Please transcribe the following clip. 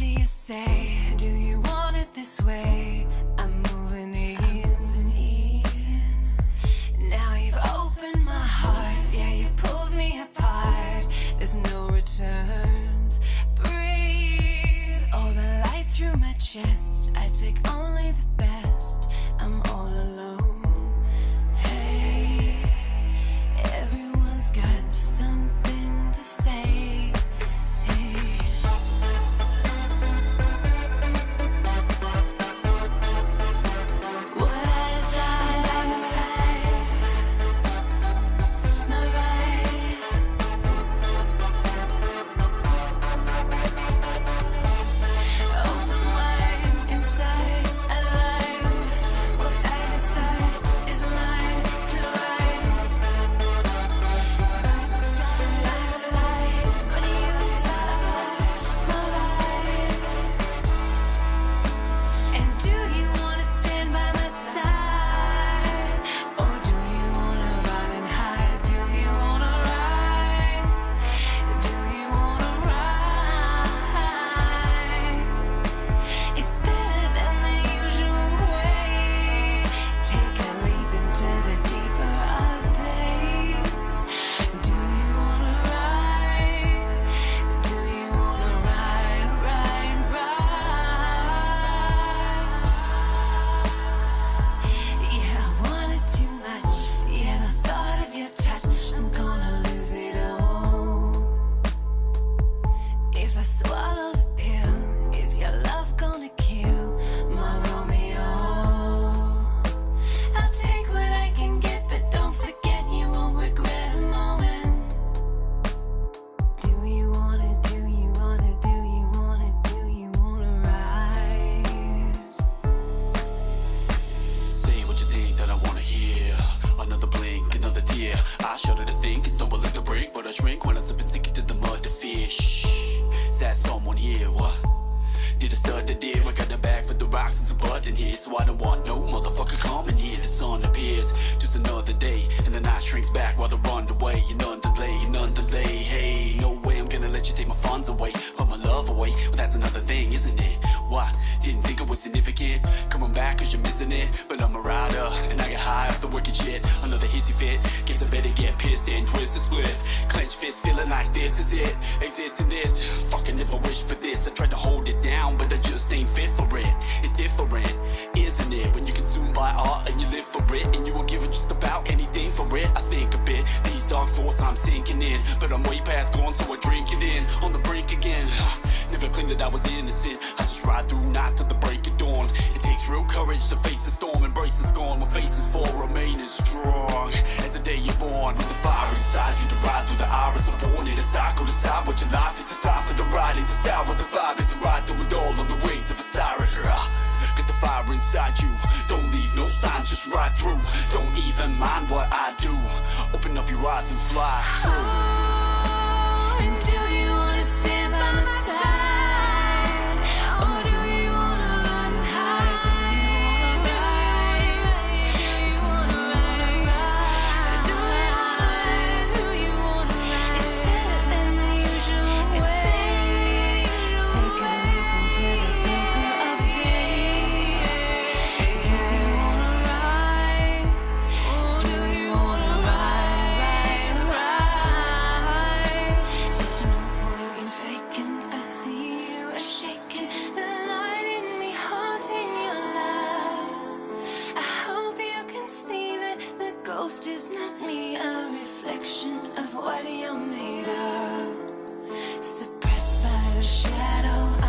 do you say? Do you want it this way? I'm moving in. Now you've opened my heart. Yeah, you've pulled me apart. There's no returns. Breathe. Oh, the light through my chest. I take only the best. Here? What? Did I start the deer? I got the bag for the rocks and some bud in here, so I don't want no motherfucker coming here. The sun appears, just another day, and the night shrinks back while I run away. And none delay, none delay. Hey, no way I'm gonna let you take my funds away, put my love away. Well, that's another thing, isn't it? What? Didn't think it was significant. Coming back cause you're missing it. But I'm a rider, and I get high off the wicked shit. Another hissy fit. Guess I better get pissed and twist the split. Clench fist, feeling like this is it. Exist in this. Fucking never wish for this. I tried to hold it down, but I just ain't fit for it. It's different, isn't it? When you consume by art and you live for it, and you will give it just about anything for it. I think a bit. These dark thoughts I'm sinking in, but I'm way past gone, so I drink it in. On the brink again. Never claimed that I was innocent. I just ride through night to the break dawn. It takes real courage to face the storm, embrace the scorn. With faces for remaining strong. As the day you're born, with the fire inside you to ride through the iris of born. In a cycle, decide what your life is. Decide for the ride is a style, what the vibe is. A ride through it all on the wings of Osiris. Rah. Get the fire inside you. Don't leave no sign, just ride through. Don't even mind what I do. Open up your eyes and fly through. ghost is not me, a reflection of what you're made of. Suppressed by the shadow.